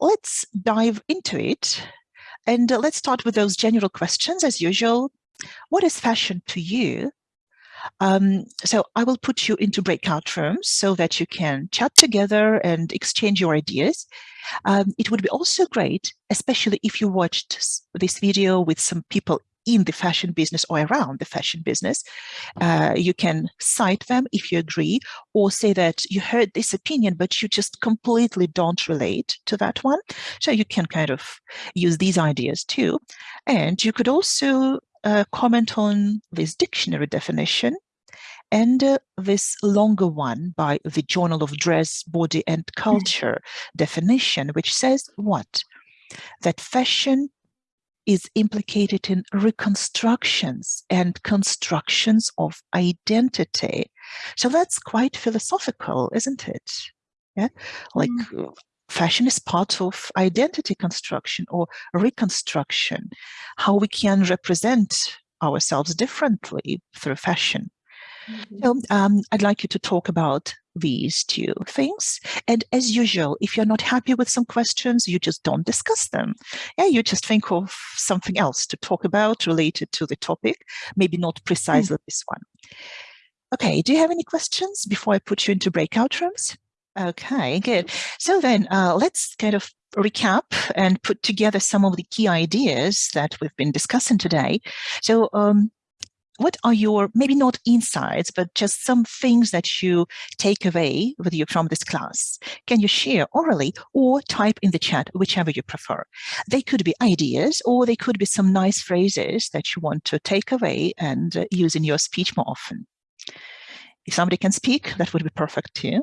let's dive into it. And uh, let's start with those general questions as usual. What is fashion to you? Um, so I will put you into breakout rooms so that you can chat together and exchange your ideas. Um, it would be also great, especially if you watched this video with some people in the fashion business or around the fashion business. Uh, you can cite them if you agree or say that you heard this opinion, but you just completely don't relate to that one. So you can kind of use these ideas too. And you could also uh, comment on this dictionary definition and uh, this longer one by the Journal of Dress, Body and hmm. Culture definition, which says what? That fashion is implicated in reconstructions and constructions of identity. So that's quite philosophical, isn't it? Yeah, like mm. fashion is part of identity construction or reconstruction, how we can represent ourselves differently through fashion. Mm -hmm. So um, I'd like you to talk about these two things. And as usual, if you're not happy with some questions, you just don't discuss them. Yeah, you just think of something else to talk about related to the topic, maybe not precisely mm. this one. Okay, do you have any questions before I put you into breakout rooms? Okay, good. So then uh, let's kind of recap and put together some of the key ideas that we've been discussing today. So um, what are your, maybe not insights, but just some things that you take away with you from this class? Can you share orally or type in the chat, whichever you prefer? They could be ideas or they could be some nice phrases that you want to take away and uh, use in your speech more often. If somebody can speak, that would be perfect too.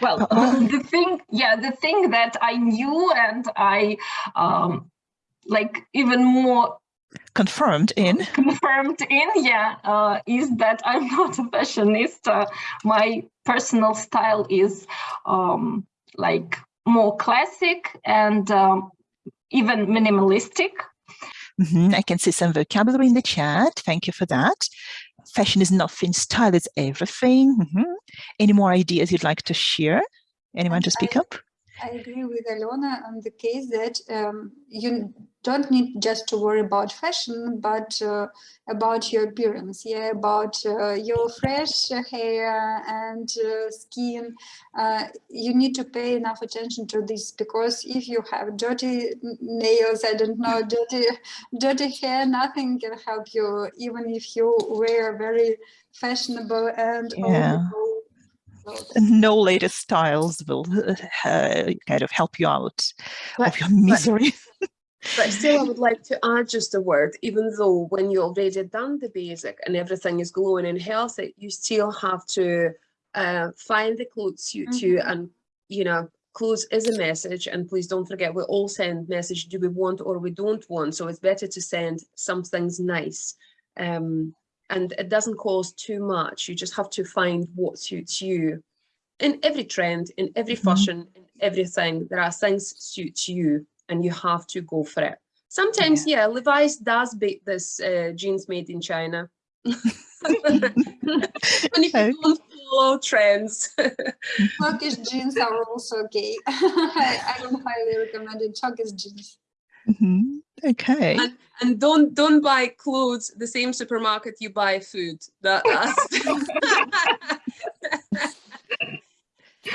Well, uh, the thing, yeah, the thing that I knew and I um, like even more confirmed in? Confirmed in yeah uh, is that i'm not a fashionista my personal style is um, like more classic and um, even minimalistic. Mm -hmm. i can see some vocabulary in the chat. Thank you for that. Fashion is nothing style is everything. Mm -hmm. any more ideas you'd like to share? Anyone to speak up I agree with Alona on the case that um, you don't need just to worry about fashion, but uh, about your appearance, yeah, about uh, your fresh hair and uh, skin. Uh, you need to pay enough attention to this because if you have dirty nails, I don't know, dirty, dirty hair, nothing can help you, even if you wear very fashionable and yeah no latest styles will uh, kind of help you out but, of your misery. But, but still, I would like to add just a word, even though when you already done the basic and everything is glowing and healthy, you still have to uh, find the clothes suit mm -hmm. you and, you know, clothes is a message and please don't forget we all send message do we want or we don't want so it's better to send some things nice um, and it doesn't cost too much. You just have to find what suits you. In every trend, in every mm -hmm. fashion, in everything, there are things suits you and you have to go for it. Sometimes, yeah, yeah Levi's does beat this uh, jeans made in China. when you okay. don't follow trends. Turkish jeans are also gay. I, I don't highly recommend it. Turkish jeans. Mm -hmm. Okay. And, and, don't don't buy clothes the same supermarket you buy food. That that's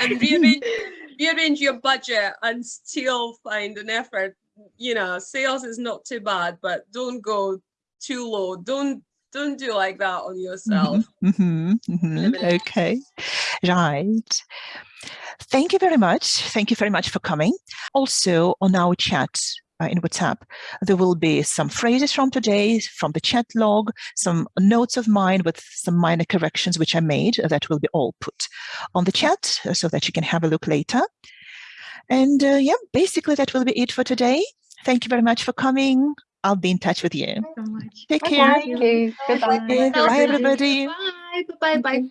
and rearrange rearrange your budget and still find an effort. You know, sales is not too bad, but don't go too low. Don't don't do like that on yourself. Mm -hmm, mm -hmm, okay, right. Thank you very much. Thank you very much for coming. Also on our chat, uh, in WhatsApp. There will be some phrases from today, from the chat log, some notes of mine with some minor corrections which I made that will be all put on the chat uh, so that you can have a look later. And uh, yeah, basically that will be it for today. Thank you very much for coming. I'll be in touch with you. Thank you So Take care. Thank you. Goodbye. Bye, everybody. Bye. Bye. Bye.